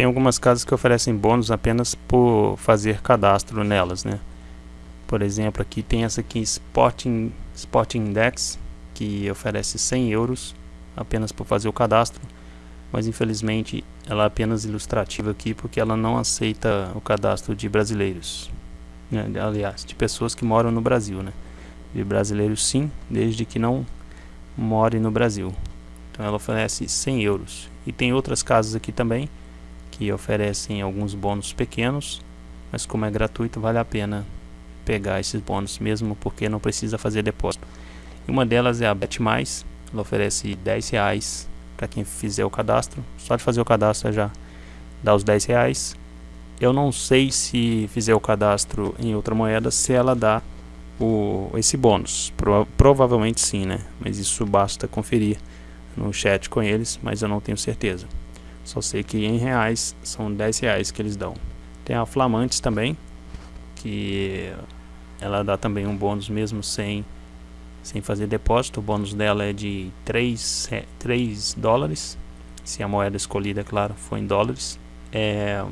Tem algumas casas que oferecem bônus apenas por fazer cadastro nelas, né? Por exemplo, aqui tem essa aqui, Sporting, Sporting Index, que oferece 100 euros apenas por fazer o cadastro. Mas infelizmente ela é apenas ilustrativa aqui porque ela não aceita o cadastro de brasileiros. Né? Aliás, de pessoas que moram no Brasil, né? De brasileiros sim, desde que não more no Brasil. Então ela oferece 100 euros. E tem outras casas aqui também que oferecem alguns bônus pequenos, mas como é gratuito vale a pena pegar esses bônus mesmo porque não precisa fazer depósito. E uma delas é a Bet Mais, ela oferece 10 reais para quem fizer o cadastro. Só de fazer o cadastro já dá os 10 reais. Eu não sei se fizer o cadastro em outra moeda se ela dá o, esse bônus. Pro, provavelmente sim, né? Mas isso basta conferir no chat com eles, mas eu não tenho certeza. Só sei que em reais são 10 reais que eles dão. Tem a Flamantes também, que ela dá também um bônus mesmo sem, sem fazer depósito. O bônus dela é de 3, 3 dólares, se a moeda escolhida, claro, for em dólares. É,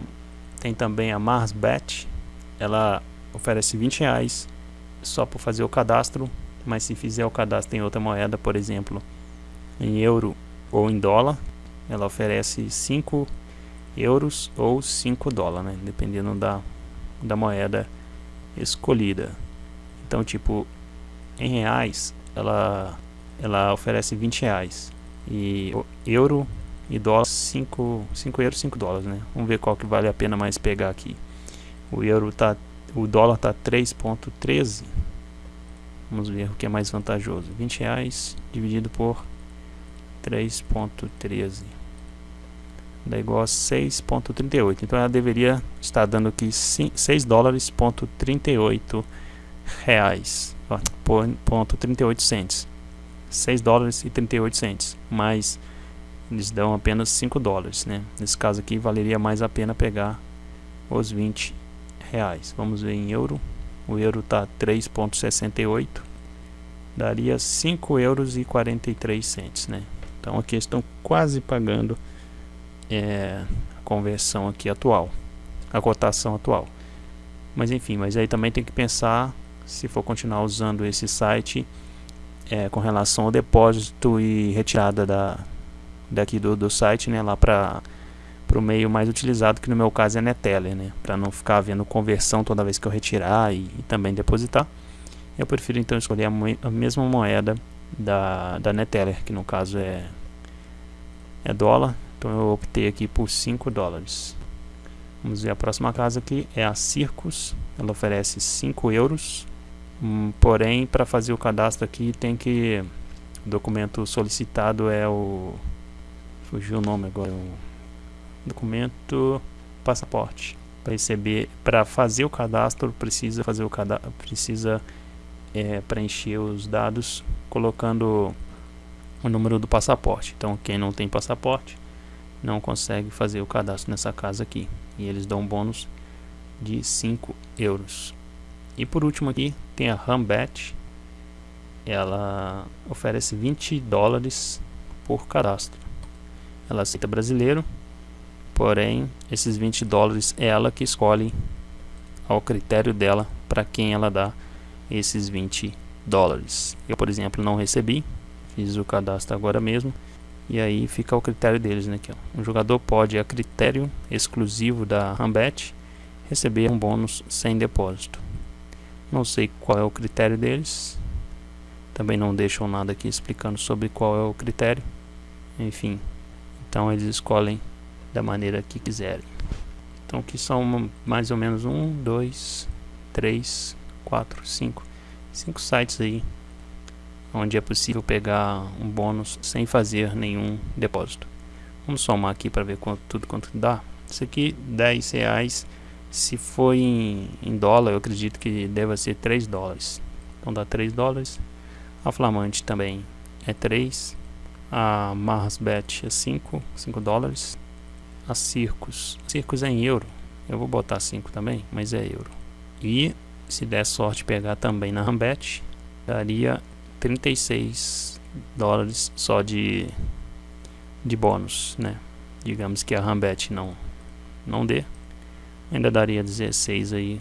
tem também a MarsBet, ela oferece 20 reais só por fazer o cadastro, mas se fizer o cadastro em outra moeda, por exemplo, em euro ou em dólar, ela oferece 5 euros ou 5 dólares, né? dependendo da, da moeda escolhida. Então, tipo, em reais, ela, ela oferece 20 reais. E euro e dólar, 5, 5 euros, 5 dólares, né? Vamos ver qual que vale a pena mais pegar aqui. O euro tá, o dólar tá 3.13. Vamos ver o que é mais vantajoso. 20 reais dividido por 3.13 dá igual a 6.38 então ela deveria estar dando aqui 6 dólares ponto 38 reais. Ponto 38 cents. 6 dólares e 38 cents. Mas eles dão apenas 5 dólares né? Nesse caso aqui valeria mais a pena pegar os 20 reais. Vamos ver em euro. O euro está 3.68 daria 5 euros e 43 cents né então aqui estão quase pagando é, a conversão aqui atual, a cotação atual. Mas enfim, mas aí também tem que pensar se for continuar usando esse site é, com relação ao depósito e retirada da, daqui do, do site, né, lá para o meio mais utilizado, que no meu caso é Neteller, né, para não ficar havendo conversão toda vez que eu retirar e, e também depositar. Eu prefiro então escolher a, a mesma moeda da, da Neteller, que no caso é, é dólar, então eu optei aqui por 5 dólares. Vamos ver a próxima casa aqui, é a Circus, ela oferece 5 euros, hum, porém para fazer o cadastro aqui tem que, o documento solicitado é o, fugiu o nome agora, o documento passaporte. Para receber, para fazer o cadastro precisa fazer o cadastro, precisa é, preencher os dados colocando o número do passaporte. Então quem não tem passaporte não consegue fazer o cadastro nessa casa aqui. E eles dão um bônus de 5 euros. E por último aqui tem a Rambet. Ela oferece 20 dólares por cadastro. Ela aceita brasileiro, porém esses 20 dólares é ela que escolhe ao critério dela para quem ela dá esses 20 dólares. Eu, por exemplo, não recebi, fiz o cadastro agora mesmo e aí fica ao critério deles, né? Aqui, ó. Um jogador pode, a critério exclusivo da Rambet, receber um bônus sem depósito. Não sei qual é o critério deles. Também não deixam nada aqui explicando sobre qual é o critério. Enfim, então eles escolhem da maneira que quiserem. Então aqui são mais ou menos um, dois, três, quatro, cinco, cinco sites aí onde é possível pegar um bônus sem fazer nenhum depósito. Vamos somar aqui para ver quanto, tudo quanto dá. Isso aqui 10 reais. Se for em, em dólar, eu acredito que deva ser 3 dólares. Então dá 3 dólares. A Flamante também é 3. A Marsbet é 5, 5 dólares. A Circus, Circus é em euro. Eu vou botar 5 também, mas é euro. E se der sorte pegar também na Rambet, daria 36 dólares só de, de bônus, né? Digamos que a Rambet não, não dê, ainda daria 16 aí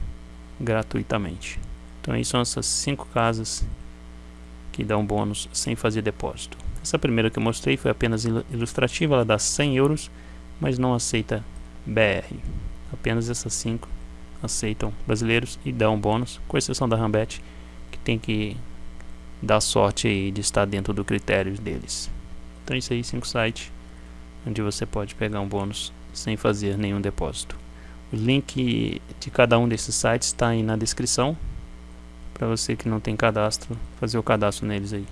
gratuitamente. Então aí são essas cinco casas que dão bônus sem fazer depósito. Essa primeira que eu mostrei foi apenas ilustrativa, ela dá 100 euros, mas não aceita BR. Apenas essas cinco aceitam brasileiros e dão bônus, com exceção da Rambet, que tem que dar sorte aí de estar dentro do critério deles. Então isso aí, cinco sites onde você pode pegar um bônus sem fazer nenhum depósito. O link de cada um desses sites está aí na descrição para você que não tem cadastro fazer o cadastro neles aí.